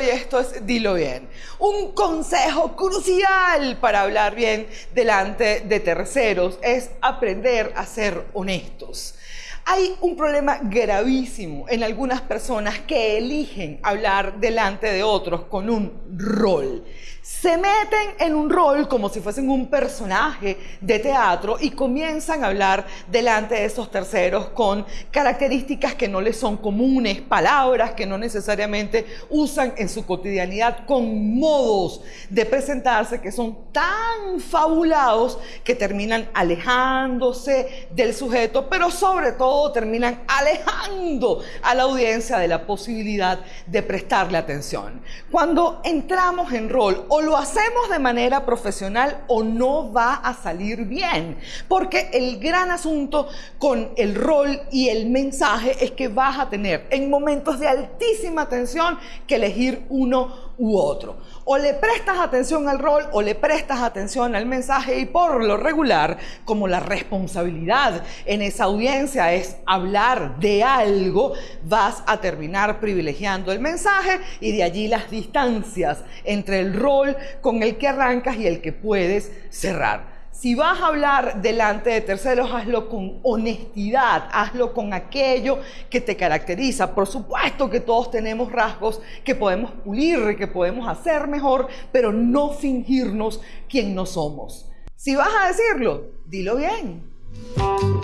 Y esto es Dilo Bien. Un consejo crucial para hablar bien delante de terceros es aprender a ser honestos. Hay un problema gravísimo en algunas personas que eligen hablar delante de otros con un rol. Se meten en un rol como si fuesen un personaje de teatro y comienzan a hablar delante de esos terceros con características que no les son comunes, palabras que no necesariamente usan en su cotidianidad, con modos de presentarse que son tan fabulados que terminan alejándose del sujeto, pero sobre todo terminan alejando a la audiencia de la posibilidad de prestarle atención. Cuando entramos en rol, o lo hacemos de manera profesional o no va a salir bien. Porque el gran asunto con el rol y el mensaje es que vas a tener en momentos de altísima tensión que elegir uno u otro. O le prestas atención al rol o le prestas atención al mensaje y por lo regular, como la responsabilidad en esa audiencia hablar de algo, vas a terminar privilegiando el mensaje y de allí las distancias entre el rol con el que arrancas y el que puedes cerrar. Si vas a hablar delante de terceros, hazlo con honestidad, hazlo con aquello que te caracteriza. Por supuesto que todos tenemos rasgos que podemos pulir, que podemos hacer mejor, pero no fingirnos quien no somos. Si vas a decirlo, dilo bien.